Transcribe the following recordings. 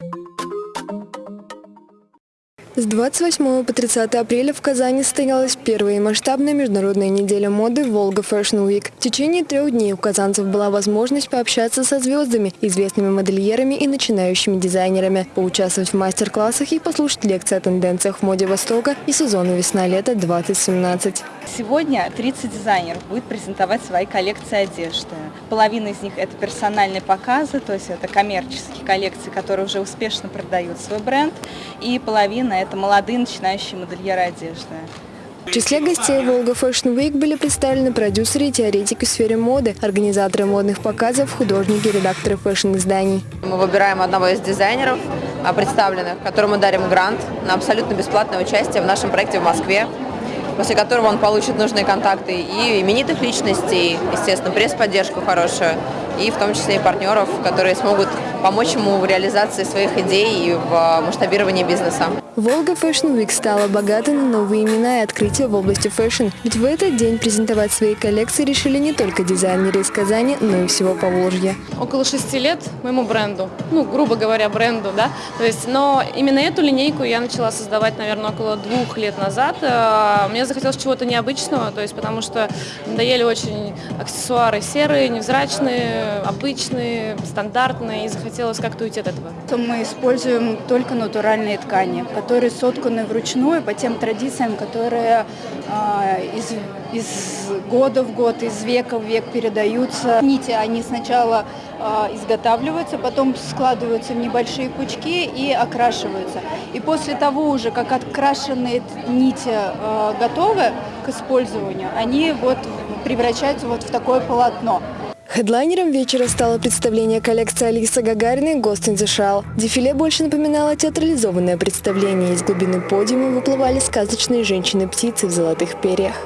Thank you С 28 по 30 апреля в Казани состоялась первая масштабная международная неделя моды «Волга Fashion Week». В течение трех дней у казанцев была возможность пообщаться со звездами, известными модельерами и начинающими дизайнерами, поучаствовать в мастер-классах и послушать лекции о тенденциях в моде Востока и сезону весна-лето 2017. Сегодня 30 дизайнеров будет презентовать свои коллекции одежды. Половина из них это персональные показы, то есть это коммерческие коллекции, которые уже успешно продают свой бренд, и половина это молодые начинающие модельеры одежды. В числе гостей Волга Fashion Week были представлены продюсеры и теоретики в сфере моды, организаторы модных показов, художники, редакторы фэшн-изданий. Мы выбираем одного из дизайнеров, а, представленных, которому дарим грант на абсолютно бесплатное участие в нашем проекте в Москве после которого он получит нужные контакты и именитых личностей, естественно, пресс-поддержку хорошую, и в том числе и партнеров, которые смогут помочь ему в реализации своих идей и в масштабировании бизнеса. Volga Fashion Week стала богатой на новые имена и открытия в области fashion. Ведь в этот день презентовать свои коллекции решили не только дизайнеры из Казани, но и всего Поволжья. Около шести лет моему бренду, ну, грубо говоря, бренду, да. То есть, но именно эту линейку я начала создавать, наверное, около двух лет назад. Э, мне захотелось чего-то необычного, то есть, потому что надоели очень аксессуары серые, невзрачные, обычные, стандартные, и захотелось как-то уйти от этого. Мы используем только натуральные ткани, которые сотканы вручную по тем традициям, которые э, из, из года в год, из века в век передаются. Нити, они сначала э, изготавливаются, потом складываются в небольшие пучки и окрашиваются. И после того уже, как открашенные нити э, готовы к использованию, они вот превращаются вот в такое полотно. Хедлайнером вечера стало представление коллекции Алисы Гагариной «Ghost in the Shell». Дефиле больше напоминало театрализованное представление. Из глубины подиума выплывали сказочные женщины-птицы в золотых перьях.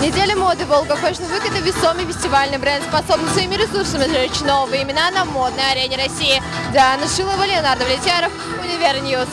Неделя моды Week – это весомый фестивальный бренд, способный своими ресурсами зажечь новые имена на модной арене России. Диана Шилова, Леонардо Влетьяров, Универньюз.